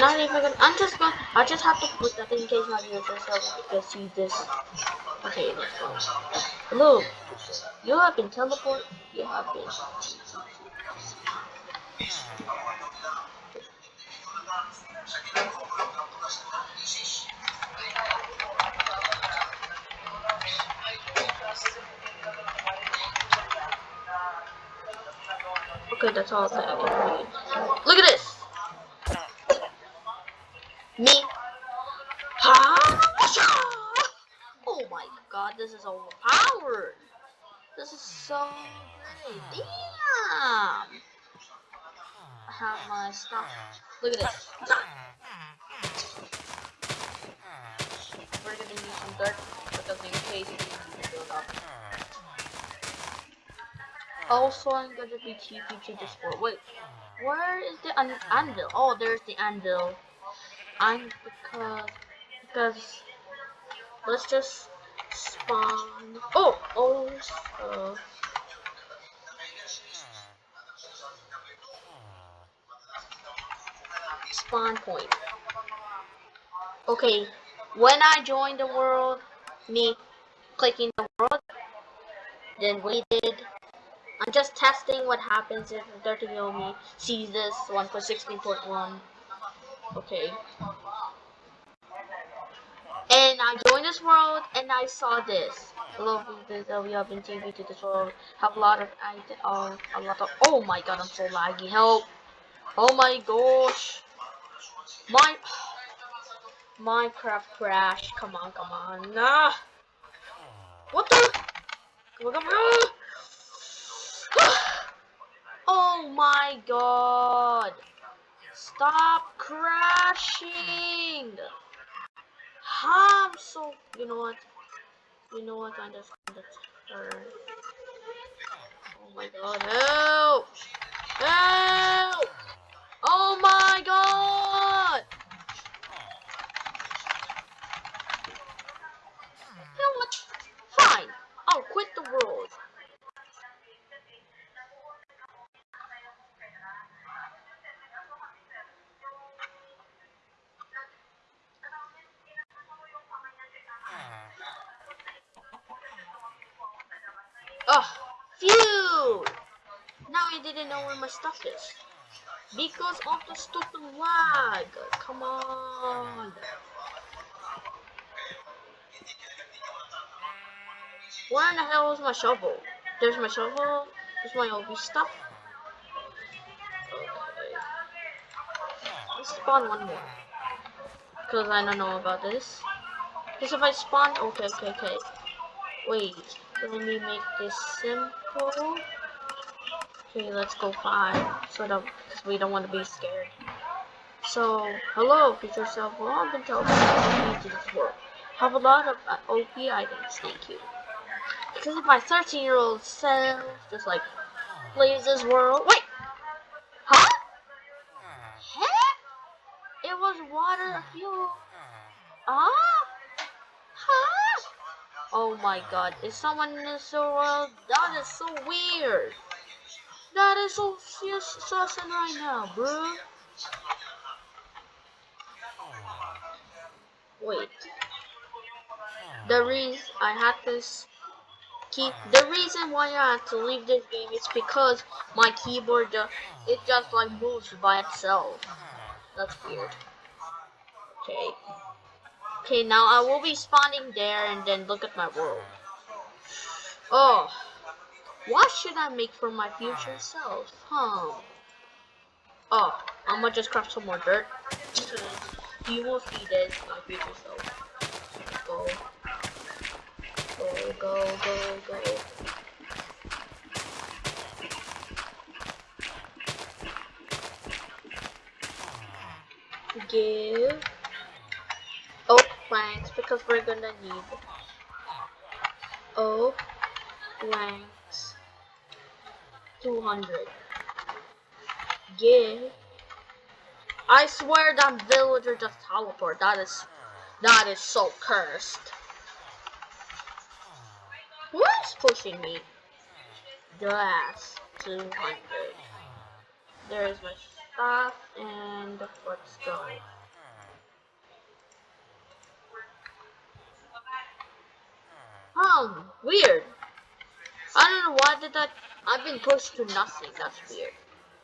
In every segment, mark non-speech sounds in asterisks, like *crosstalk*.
I'm not even gonna, I'm just gonna, I just have to put that in case my viewers can see this. Okay, let's go. Hello, you have been teleported, you have been. Okay, that's all that Look at this. We're gonna use some dirt because in case we build up. Also, I'm gonna be TP to this world. Wait, where is the an anvil? Oh, there's the anvil. I'm because because let's just spawn. Oh, oh, spawn point. Okay, when I join the world, me clicking the world, then waited. I'm just testing what happens if 30 me sees this 1.16.1. Okay. And I joined this world and I saw this. Hello, that we have been TV to this world. Have a lot of uh, a lot of. Oh my god, I'm so laggy. Help! Oh my gosh! My Minecraft crash. Come on, come on. Nah. What the? On, come on. Oh my god. Stop crashing! I'm so you know what? You know what? I just turn. Oh my god, help! Help! Oh my god! I didn't know where my stuff is. Because of the stupid lag. Come on. Where in the hell is my shovel? There's my shovel. There's my OB stuff. Okay. Let's spawn one more. Because I don't know about this. Because if I spawn... Okay, okay, okay. Wait. Let me make this simple. Okay, let's go five. So that because we don't want to be scared. So, hello, future self. Well, I've been world. Have a lot of uh, OP items, thank you. Because if my 13 year old self just like plays this world. Wait! Huh? Huh? It was water fuel. Ah? Huh? Oh my god, is someone in this world? That is so weird. That is so sus right now, bro. Wait. The reason I had this key, the reason why I had to leave this game is because my keyboard, it just like moves by itself. That's weird. Okay. Okay, now I will be spawning there and then look at my world. Oh. What should I make for my future self? Huh. Oh, I'm gonna just craft some more dirt. He will see this, my future self. Go. Go, go, go, go. Give oh, oak planks because we're gonna need oh, oak planks 200 give I swear that villager just teleport. That is that is so cursed. Who's pushing me? Glass 200 there's my stuff and let's go Um, weird. I don't know why did that. I've been pushed to nothing. That's weird.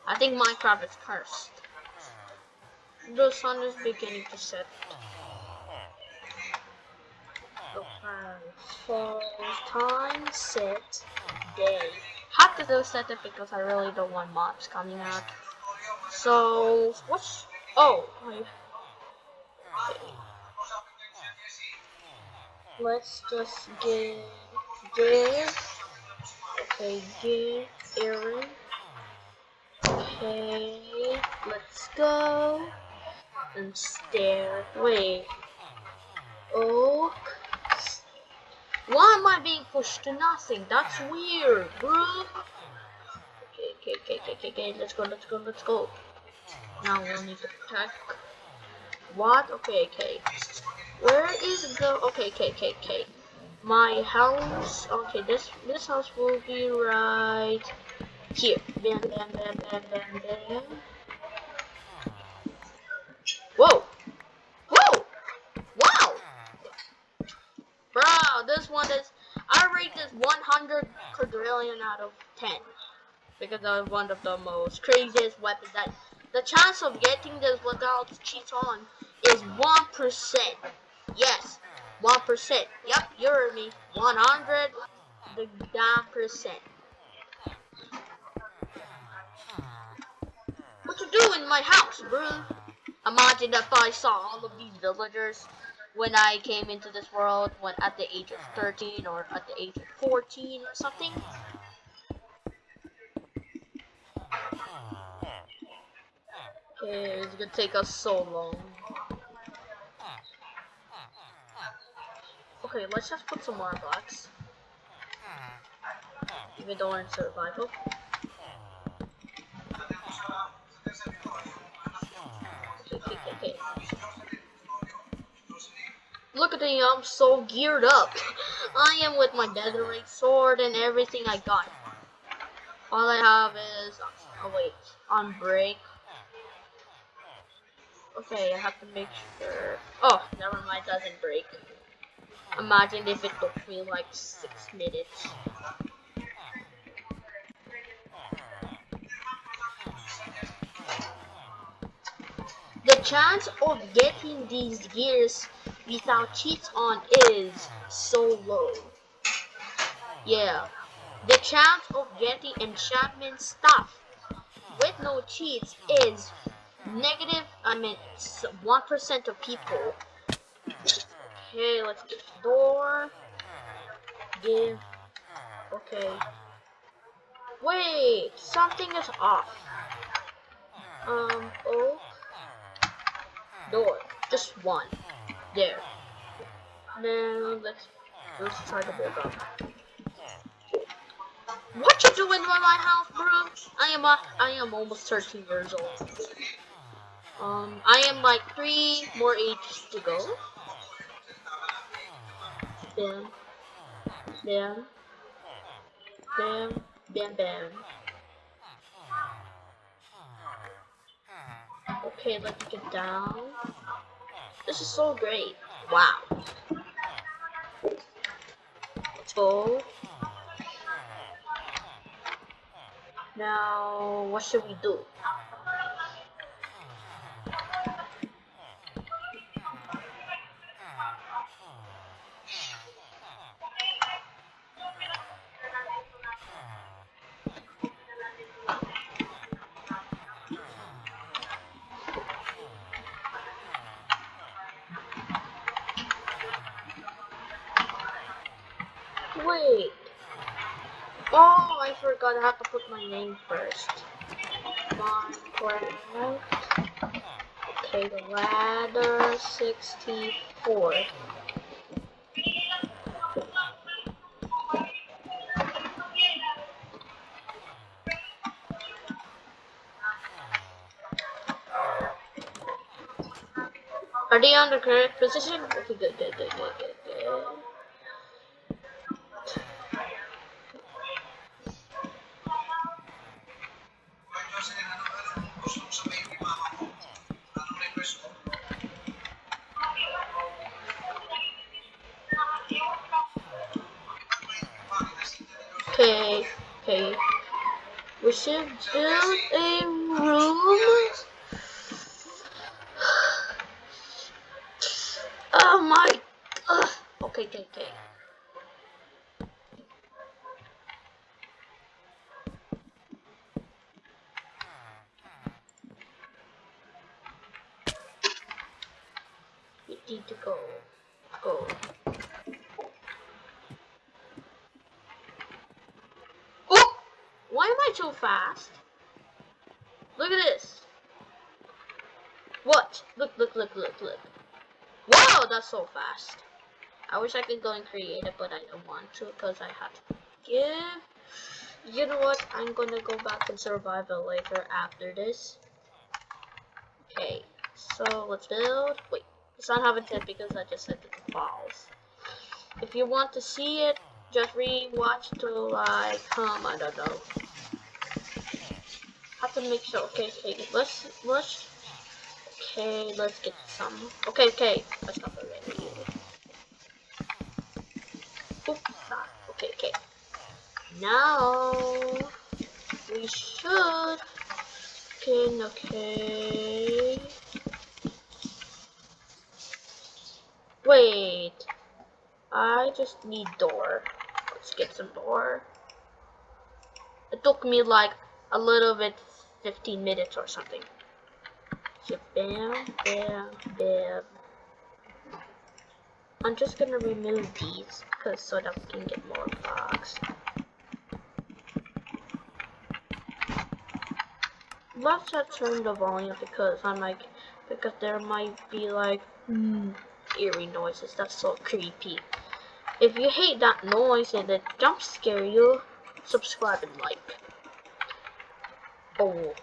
I think Minecraft is cursed. The sun is beginning to set. So time set day. Have to do set it because I really don't want mobs coming out. So what's oh I, let's just give give okay Aaron okay let's go and stare wait oak why am I being pushed to nothing that's weird bro okay okay okay okay okay let's go let's go let's go. Now we'll need to attack what okay okay where is the okay, okay, okay, okay. My house okay, this this house will be right here. Bam bam bam bam bam bam. Whoa! Whoa! Wow! Bro, this one is I rate this 100 quadrillion out of 10 because it's one of the most craziest weapons that the chance of getting this without cheats on is 1%. Yes, 1%. Yep, you heard me. 100 the percent. What you do in my house, bro? Imagine if I saw all of these villagers when I came into this world when at the age of 13 or at the age of 14 or something. Okay, it's gonna take us so long. Okay, let's just put some more blocks. Even though we're in survival. Look at me, I'm so geared up. I am with my Netherite sword and everything I got. All I have is, oh wait, on break. Okay, I have to make sure. Oh, never mind, doesn't break. Imagine if it took me like six minutes. The chance of getting these gears without cheats on is so low. Yeah. The chance of getting enchantment stuff with no cheats is negative, I mean, 1% of people. Okay, let's get the door. Give. Okay. Wait, something is off. Um, oh. Door. Just one. There. Now, let's, let's try to build up. What you doing in my house, bro? I am a, I am almost 13 years old. Um, I am like three more ages to go. Bam. Bam. Bam. Bam bam. Okay, let's get down. This is so great. Wow. Let's go. Now, what should we do? I forgot I have to put my name first. Minecraft. Okay, the ladder 64. Are they on the correct position? Okay, good, good, good, good, good, good. Okay, okay. We should build a room. Oh my. Ugh. Okay, okay, okay. We need to go. Go. Oh! Why am I so fast? Look at this. What? Look, look. Wow, that's so fast. I wish I could go and create it, but I don't want to because I have to give. You know what? I'm gonna go back and survive it later after this. Okay, so let's build. Wait, it's not having it because I just set the files. If you want to see it, just re-watch till like, um, I don't know. Have to make sure. Okay, okay, let's let's Okay, let's get some. Okay, okay. That's not already. Oops. Okay, okay. Now we should. Okay, okay. Wait. I just need door. Let's get some door. It took me like a little bit 15 minutes or something. So bam, bam, bam. I'm just gonna remove these because so that we can get more blocks. Let's not turn the volume because I'm like because there might be like mm, eerie noises. That's so creepy. If you hate that noise and it jump scare you, subscribe and like. Oh.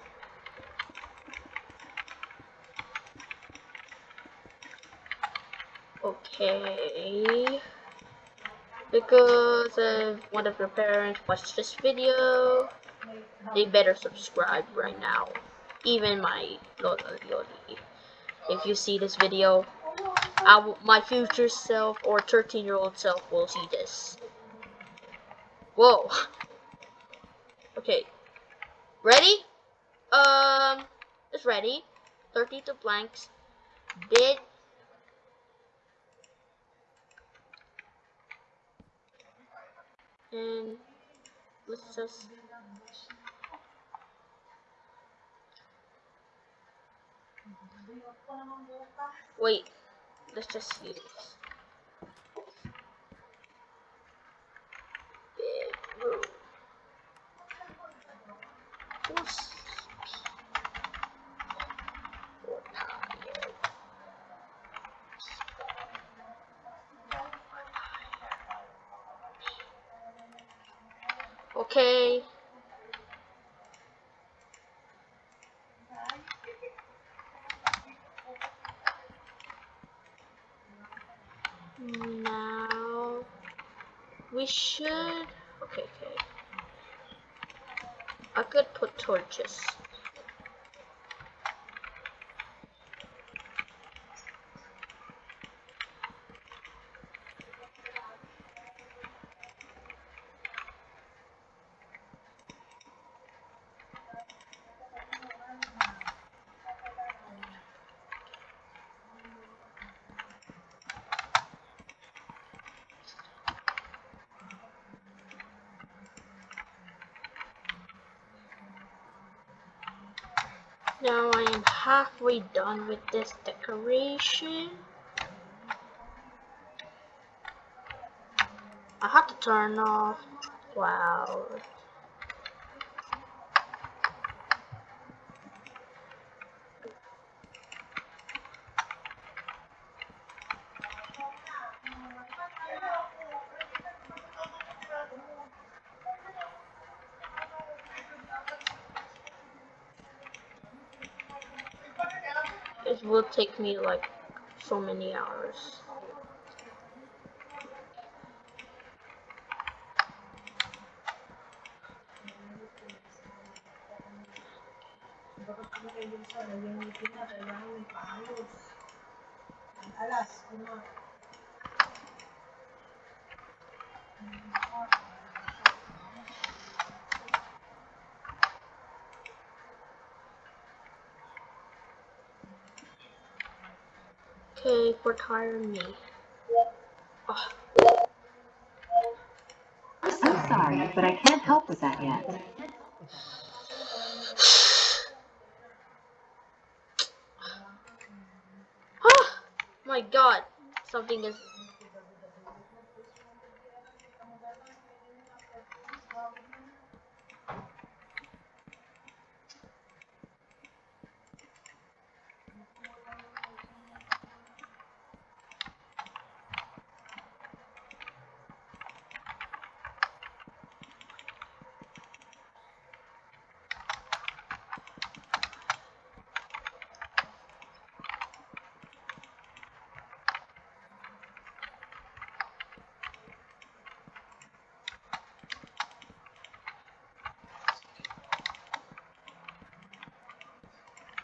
Okay. Because if one of your parents watched this video, they better subscribe right now. Even my If you see this video, I my future self or 13 year old self will see this. Whoa. *laughs* Okay. Ready? Um, it's ready. 32 blanks. Bid And let's just wait. Let's just use big room. Force or tire. Okay. Now we should okay okay. I could put torches. Now I am halfway done with this decoration. I have to turn off. Wow. Will take me like so many hours. Okay, retire me. Oh, I'm sorry, but I can't help with that yet. *sighs* oh my god, something is.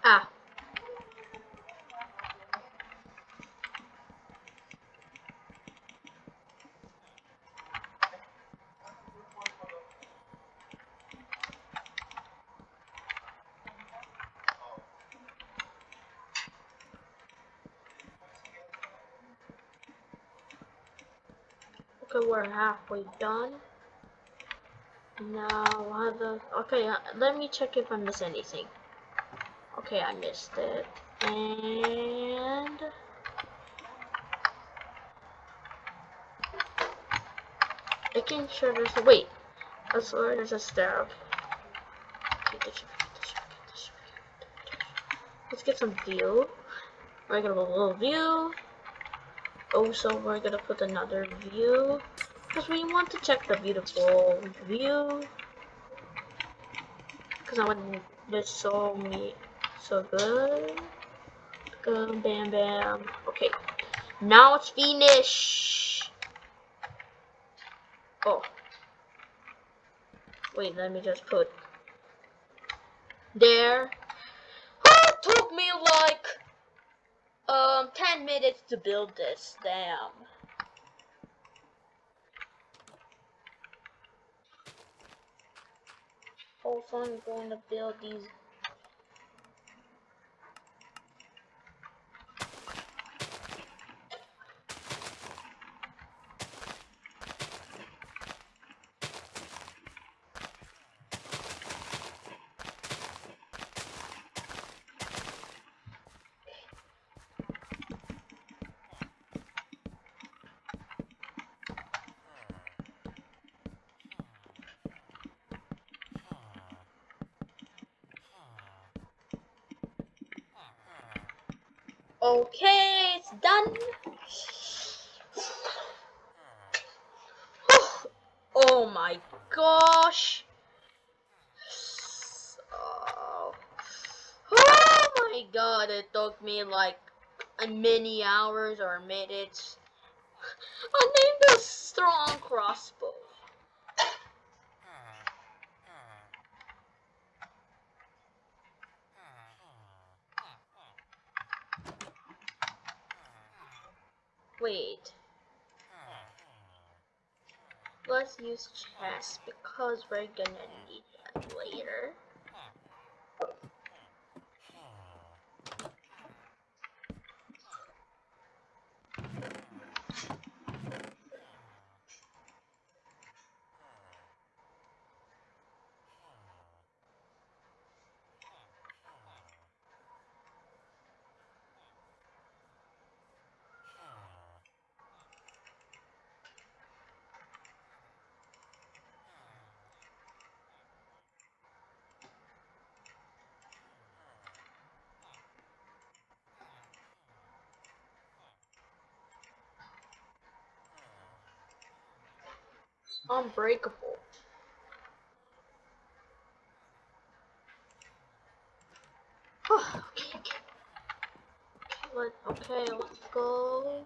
Ah. Okay, we're halfway done. Now, how the okay? Uh, let me check if I miss anything. Okay, I missed it, and making sure there's a wait. I swear there's a get this. Let's get some view. A little view. Also, we're gonna put another view because we want to check the beautiful view. Because I want this so me so good. Boom, bam, bam. Okay, now it's finished. Oh, wait, let me just put there. It took me like um 10 minutes to build this. Damn. Also, I'm going to build these Okay, it's done. oh my gosh. Oh. oh my god, it took me like a many hours or minutes. I named a strong crossbow. Wait. Let's use chest because we're gonna need that later. Unbreakable. *sighs* okay, okay. Let, okay, let's go.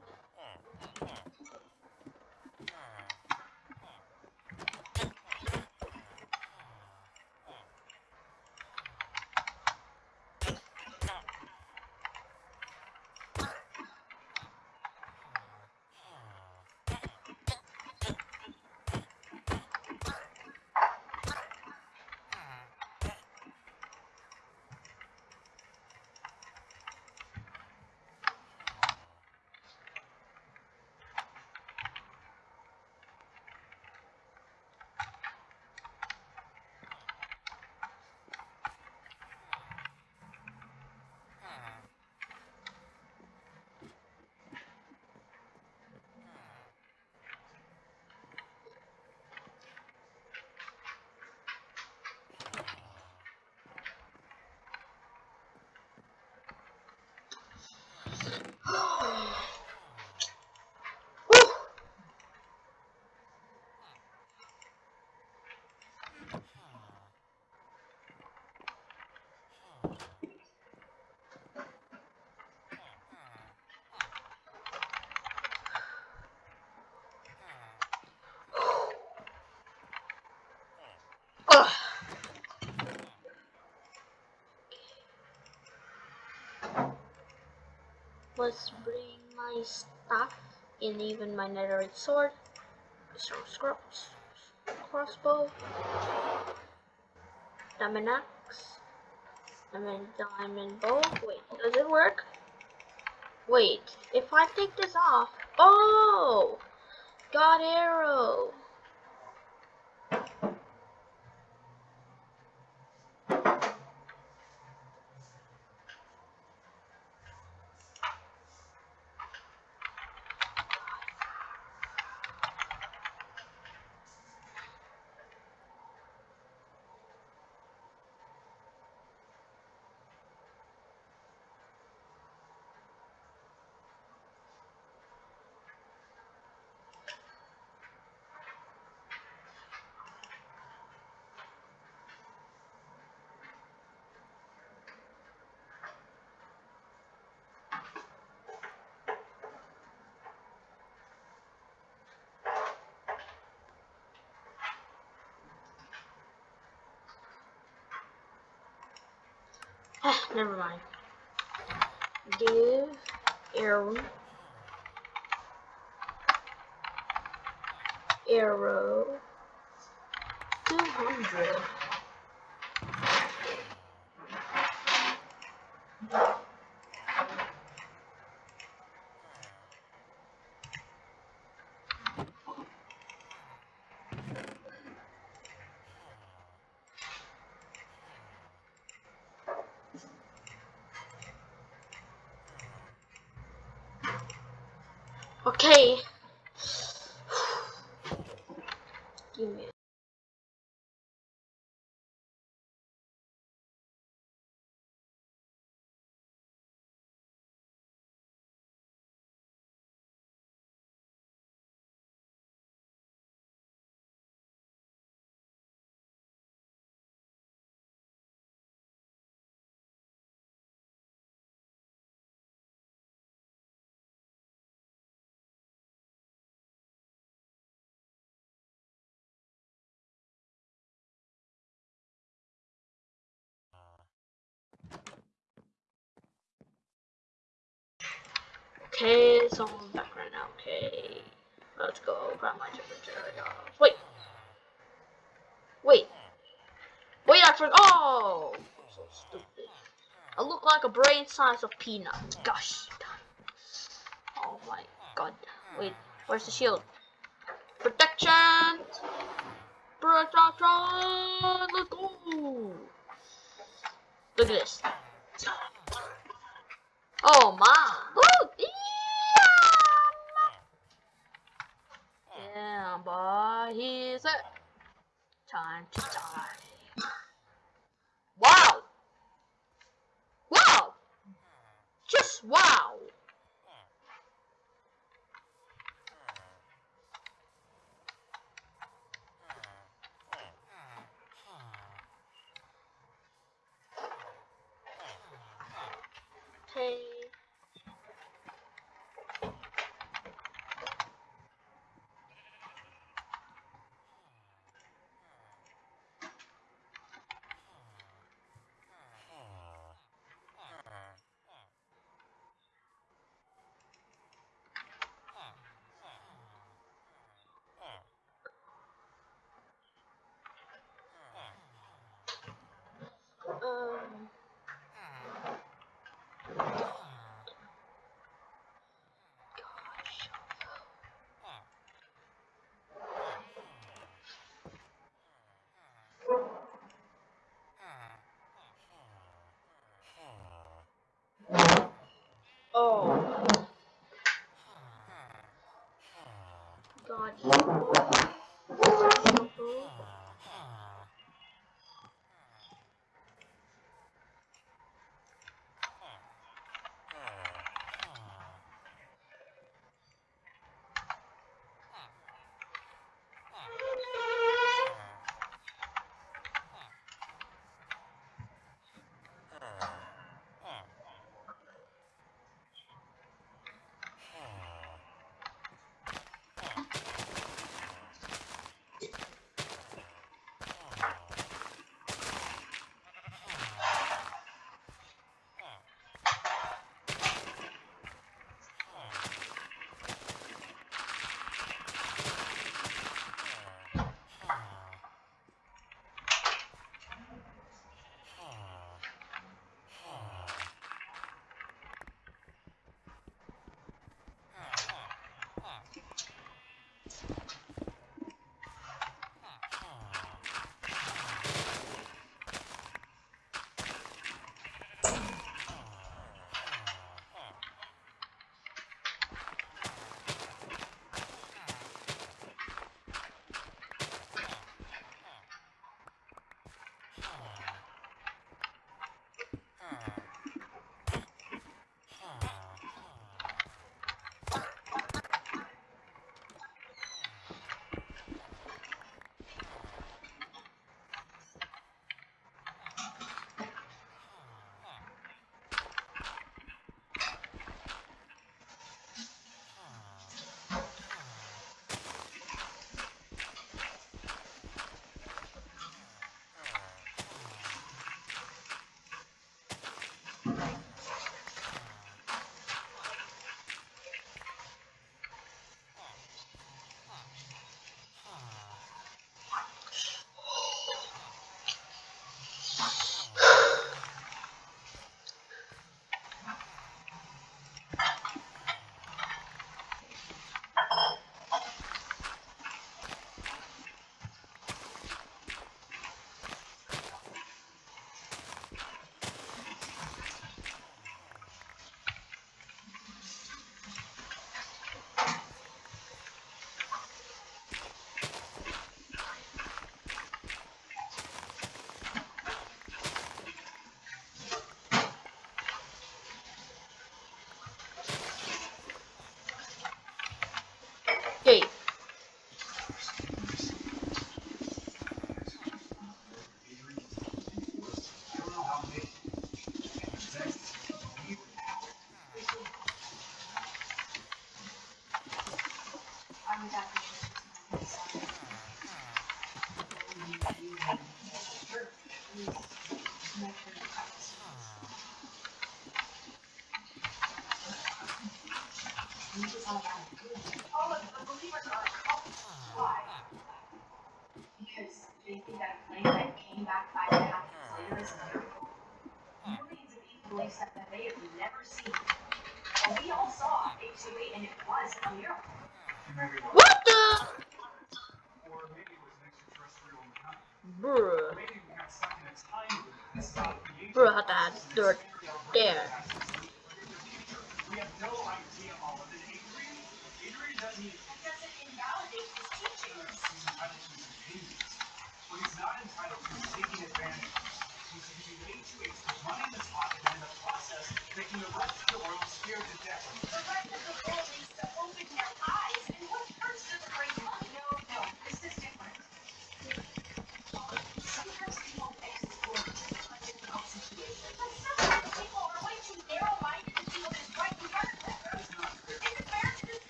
Let's bring my stuff and even my netherite sword. So scrubs, crossbow, diamond axe, diamond diamond bow. Wait, does it work? Wait, if I take this off, oh, got arrow. Ah, never mind. Give arrow arrow two hundred. Okay. Give me Okay, so I'm back right now. Okay, let's go grab my temperature. Wait, wait, wait! I forgot. Oh, so stupid. I look like a brain size of peanut. Gosh. Oh my god. Wait, where's the shield? Protection! Protection! Let's go! Look at this. Oh my! Woo! Yeah! Yeah, boy, he's it. Time to die. Wow! Wow! Just wow! Okay. Um. Gosh. Oh. God. What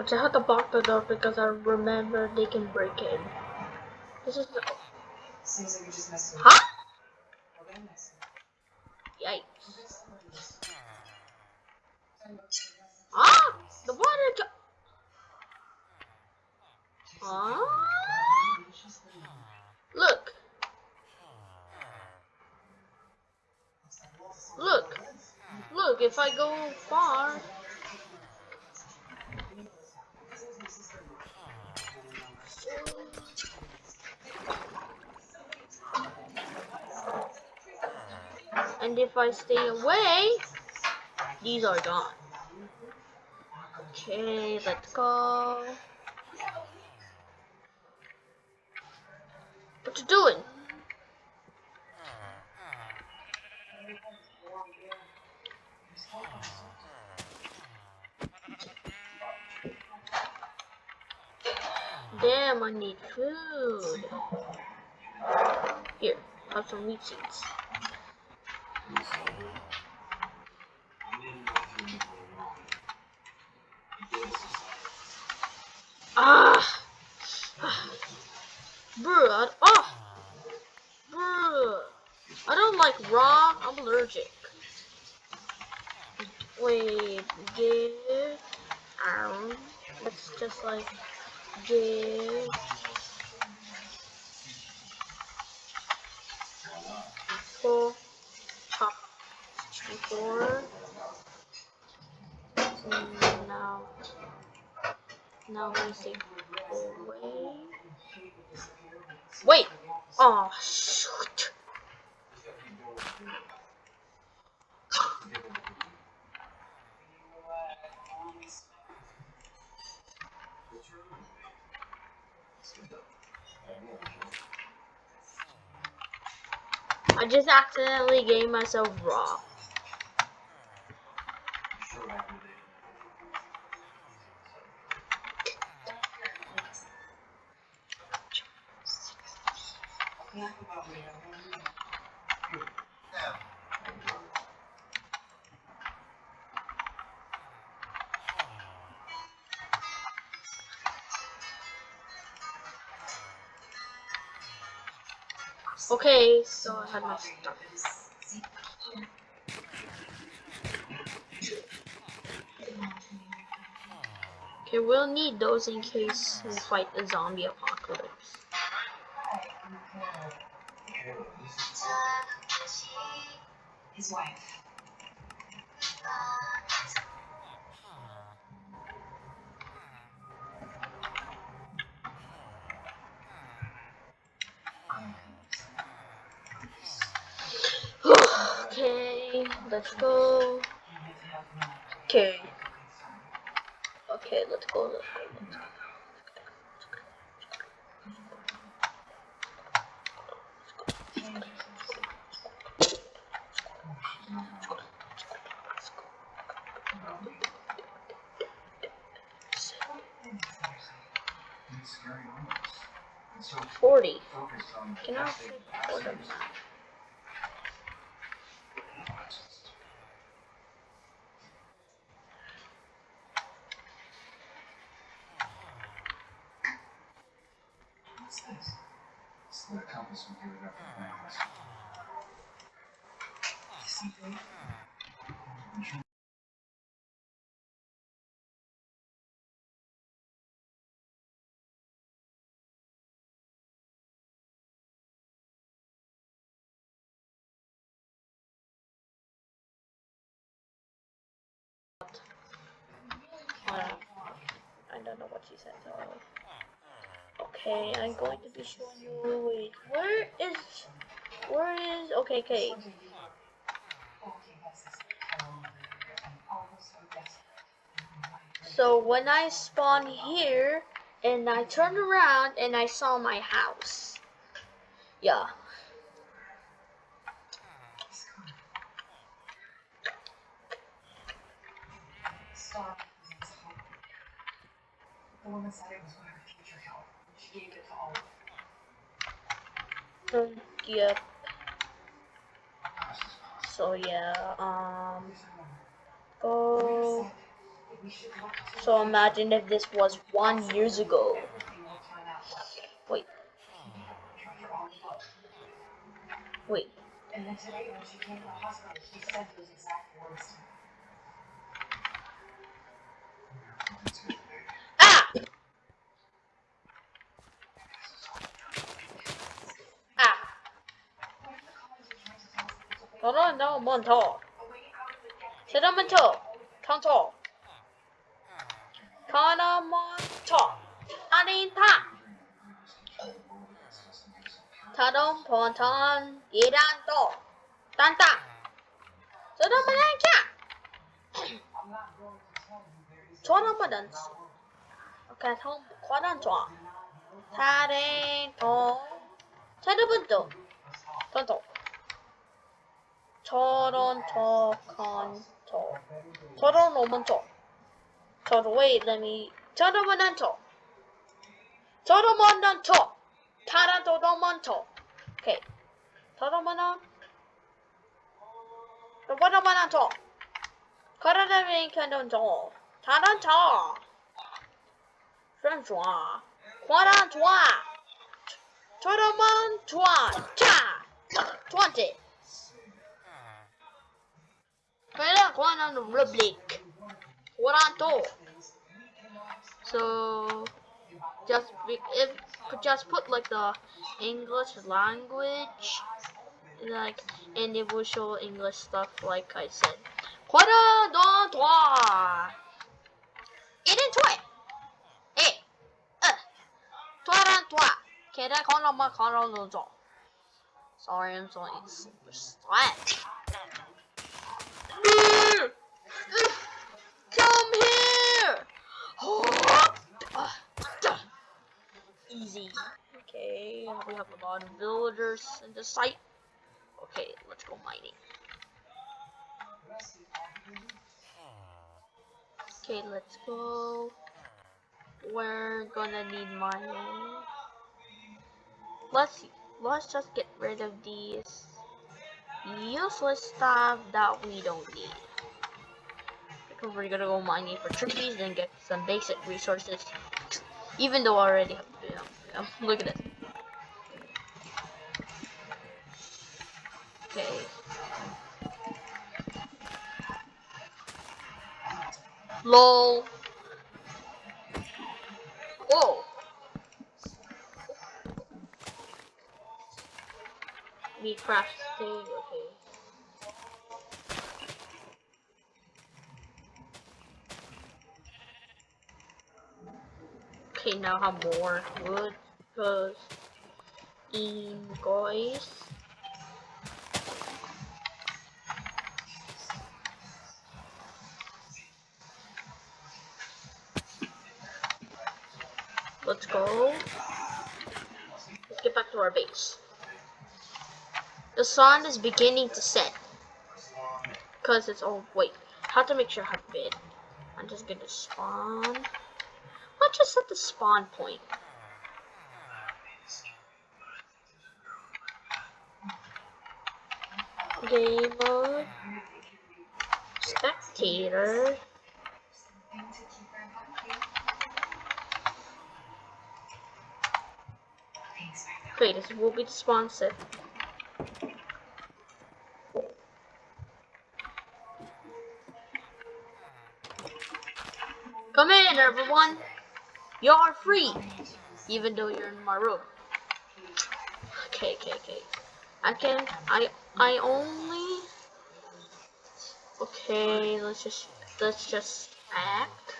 Which I had to block the door because I remember they can break in. This is the Seems like you just messed with Huh? Okay, nice. Yikes. Ah! The water ju- Ah! Look! Look! Look, if I go far. And if I stay away, these are gone. Okay, let's go. What you doing? Damn, I need food. Here, have some wheat seeds. Ah! Bruh, I, oh! Bruh! I don't like raw, I'm allergic. Wait, give, um, it's just like, give, four, top, four, and now, we say. Wait! Oh, shoot! I just accidentally gave myself raw. Okay, so I had my stuff. Okay, we'll need those in case we fight the zombie apocalypse. His wife. Let's go. Okay. Okay, let's go, let's go, let's go. it's scary almost. And so 40. focused on Can I? vaccines. What's this? It's the compass we gave it up for plans. Something. Uh, I don't know what she said, so. Okay, I'm going to be showing you. Wait, where is. Where is. Okay, okay. So when I spawned here and I turned around and I saw my house. Yeah. Hope. The woman said it was one of her future help. She gave it to all of them. Um, yep. How is this possible? So yeah, um Here's her number. The go nurse said that we should look to so imagine if this was one years ago. everything will turn out well. Wait, Try for all of them. wait. And then today, when she came to the hospital, she said those exact words 너는 너무 먼저 세점 먼저 강초 가나먼 쳐. 아린타 자동 번천 이란도 딴따 저놈은 안켜. 저놈은 안 써. 오케이 성 과단 좋아 사례도 세르분도. 전통 저런 저건 저. 저런 오면 저. 저로의 이름이 저러면은 저. 저러면은 저. 다른 저러면 저. 오케이. 저러면은 저러면은 저. 가라데미 캔던 저. 다른 저. 그런 좋아. 과란 좋아. 저러면 좋아. 자 좋았지? kailangan na ng Blake. Wala to. So, just if just put like the English language, like, and it will show English stuff like I said. Quarter dans trois. Et toi. Et un. Toi dans toi. Quelle est la grande marque en Sorry, I'm so excited. Easy. Okay, we have a lot of villagers in the site. Okay, let's go mining. Okay, let's go. We're gonna need mining. Let's. Let's just get rid of these useless stuff that we don't need. Because we're gonna go mining for trees and get some basic resources. Even though I already have, you know, you know, look at this. Okay. LOL. Whoa. Me craft stage, okay. Okay, now I have more wood, because in guys. Let's go. Let's get back to our base. The sun is beginning to set. Cause it's all oh wait. Have to make sure I have bed. I'm just gonna spawn. Just set the spawn point. Game mode. Spectator. Great, this will be the spawn set. Come in, everyone. You're free, even though you're in my room. Okay, okay, okay. I can. I. I only. Okay, let's just. Let's just act.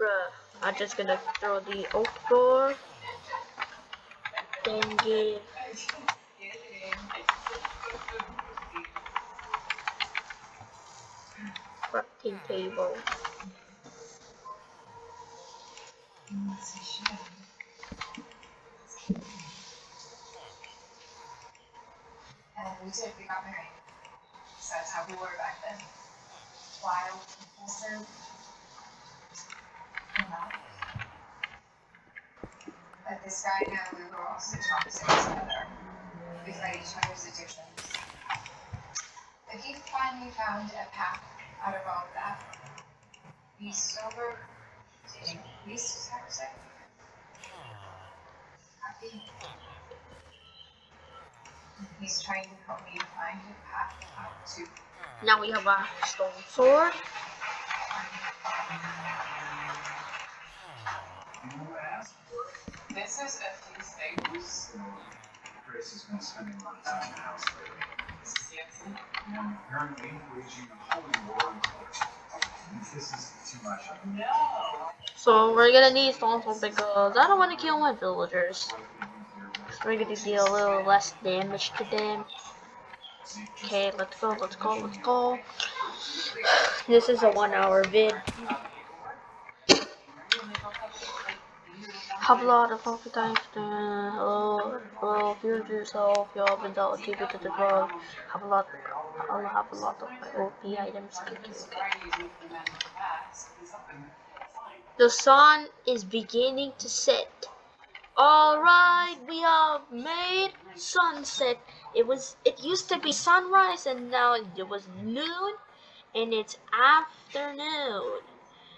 Bruh, I'm just gonna throw the oak door. Then give crafting table. And we did, we got married. So that's how we were back then. Wild, impulsive. You know? But this guy now, we were also toxic together. We fight each other's addictions. But he finally found a path out of all of that. He's sober, taking least toxic. Happy. He's trying to help me find a path out to Now we have a stone sword. This is a few things. Grace has been spending a lot of time in the house lately. This is Yancy. And apparently waging So we're gonna need stone sword because I don't want to kill my villagers. We're gonna deal a little less damage to them. Okay, let's go, let's go, let's go. *sighs* This is a one hour vid. Have a lot of healthy times. Hello, hello, to yourself. You have been dealt to the drug. Have a lot. I'll have a lot of my OP items. Okay, okay. The sun is beginning to set. Alright, we have made sunset. It was it used to be sunrise and now it was noon and it's afternoon.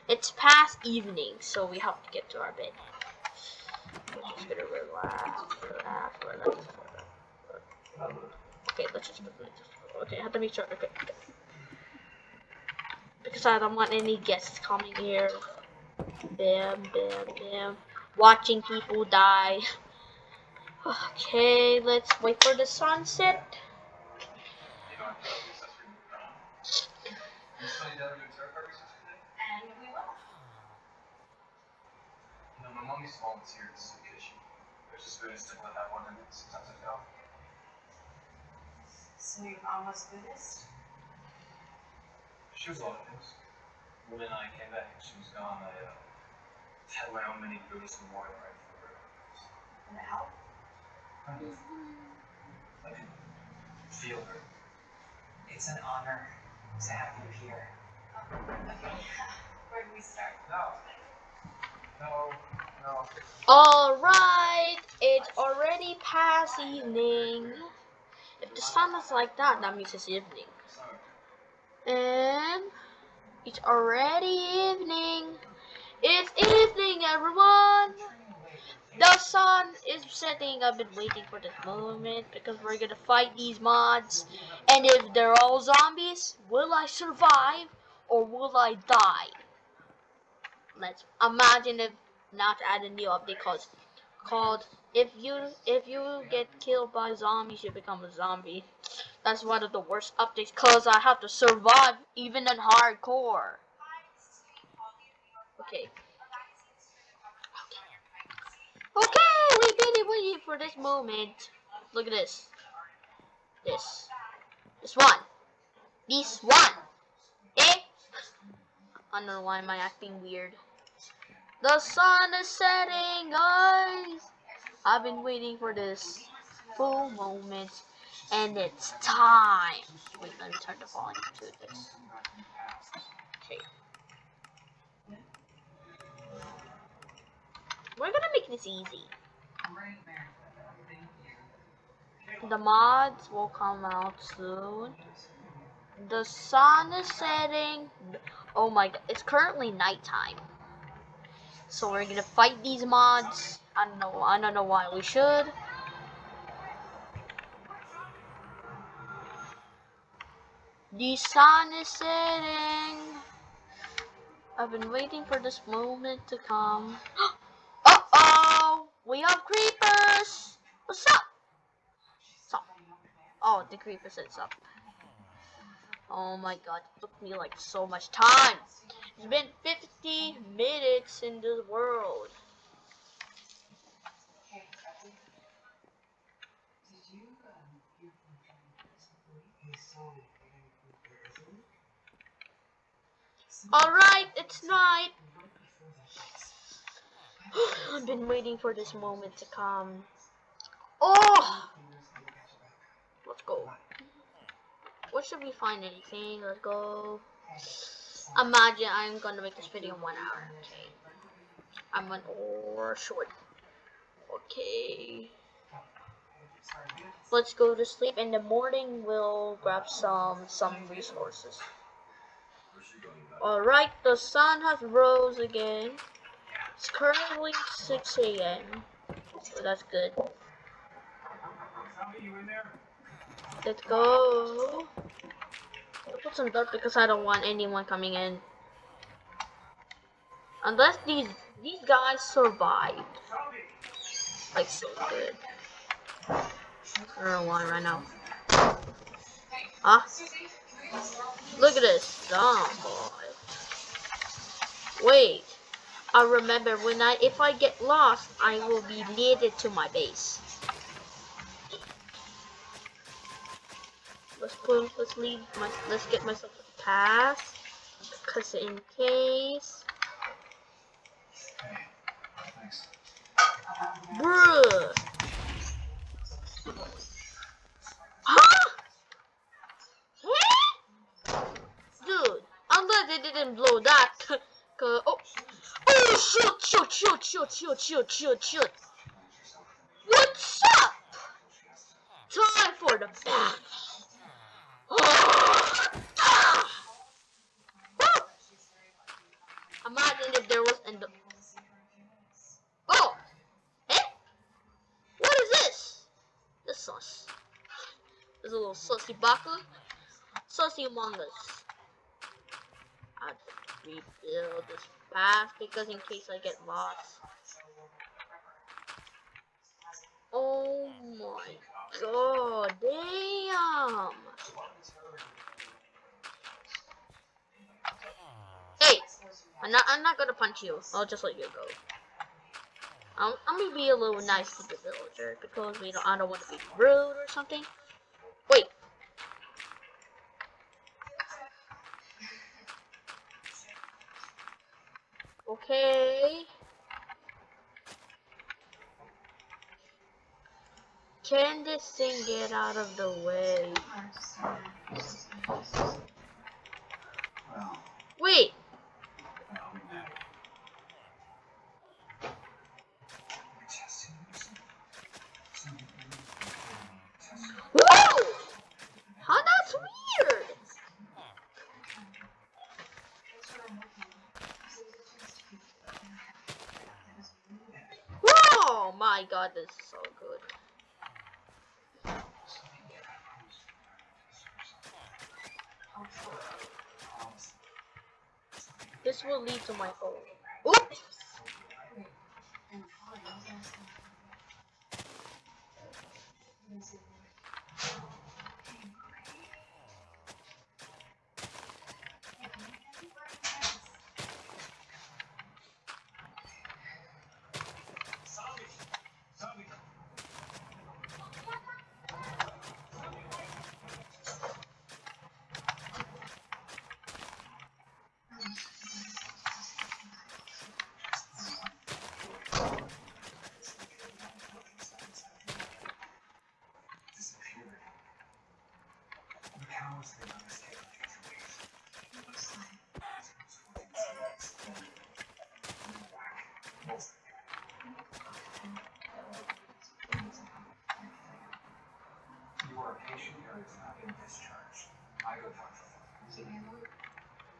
It's past evening, so we have to get to our bed. Just relax, relax, relax. Okay, let's just okay, I have to make sure okay. okay. Because I don't want any guests coming here. Bam, bam, bam. Watching people die. Okay, let's wait for the sunset. And we will. You know, my mommy's volunteered as a kitchen. There's just been a stick with that one and sometimes I go. So you're almost Buddhist? She was a lot of things. When I came back and she was gone, I uh, had my own mini Buddhist memorial right for her. And it helped? Kind of. I could feel her. It's an honor to have you here. Okay. *laughs* Where do we start? No. Alright, it's already past evening. If the sun is like that, that means it's evening. And it's already evening. It's evening. everyone! The sun is setting. I've been waiting for this moment because we're gonna fight these mods. And if they're all zombies, will I survive or will I die? Let's imagine if not add a new update called called if you if you get killed by zombies you become a zombie. That's one of the worst updates cause I have to survive even in hardcore. Okay. Okay, we've been waiting for this moment. Look at this. This. This one. This one. Eh? I don't know why am I acting weird. The sun is setting, guys. I've been waiting for this full moment, and it's time. Wait, let me turn the volume to this. Okay. We're gonna make this easy. The mods will come out soon. The sun is setting. Oh my god, it's currently nighttime. So we're gonna fight these mods. I don't know. I don't know why we should. The sun is setting. I've been waiting for this moment to come. *gasps* uh oh! We have creepers! What's up? Oh, the creeper said up. Oh my god, it took me like so much time. It's been 50 minutes in this world. Alright, it's night. *sighs* I've been waiting for this moment to come. Oh! Let's go. What should we find anything? Let's go. Imagine I'm gonna make this video in one hour. Okay. I'm an or short. Okay. Let's go to sleep. In the morning, we'll grab some some resources. All right, the sun has rose again. It's currently 6 a.m. So that's good. Let's go. Put some dirt because I don't want anyone coming in. Unless these these guys survive. Like so good. I don't why right now. Huh? Look at this. Dumb boy. Wait. I remember when I if I get lost I will be leaded to my base. Let's put let's leave my let's get myself a pass. Cause in case. Bruh Huh? Huh? Dude, unless they didn't blow that. *laughs* Cause, oh, oh, shoot, shoot, shoot, shoot, shoot, shoot, shoot, shoot. What's up? Time for the battle. Imagine if there was in the. Oh! Eh? What is this? The sauce. There's a little sussy baka. Sussy among us. I'd rebuild this path because in case I get lost. Oh my god, damn! Hey, I'm not. I'm not gonna punch you. I'll just let you go. I'm, I'm gonna be a little nice to the villager because we don't. I don't want to be rude or something. Okay. Can this thing get out of the way?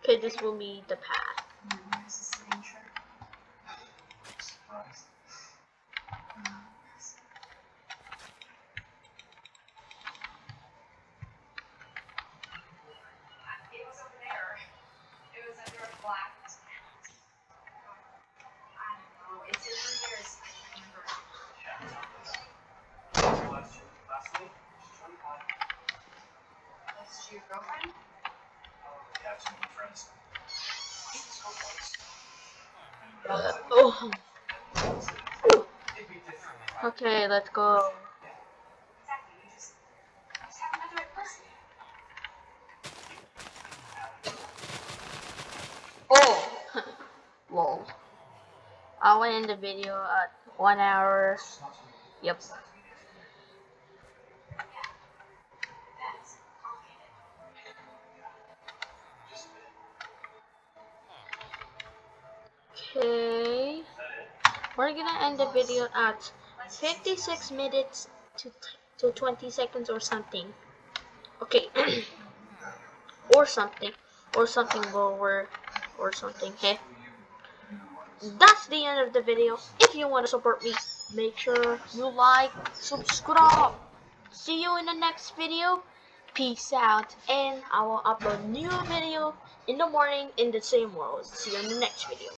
Okay, this will be the path. Right go. Oh! *laughs* Lol. I'll end the video at one hour. Yep. Okay. We're gonna end the video at 56 minutes to, to 20 seconds or something. Okay. *clears throat* or something. Or something lower. Or something. Hey. That's the end of the video. If you want to support me, make sure you like, subscribe. See you in the next video. Peace out. And I will upload new video in the morning in the same world. See you in the next video.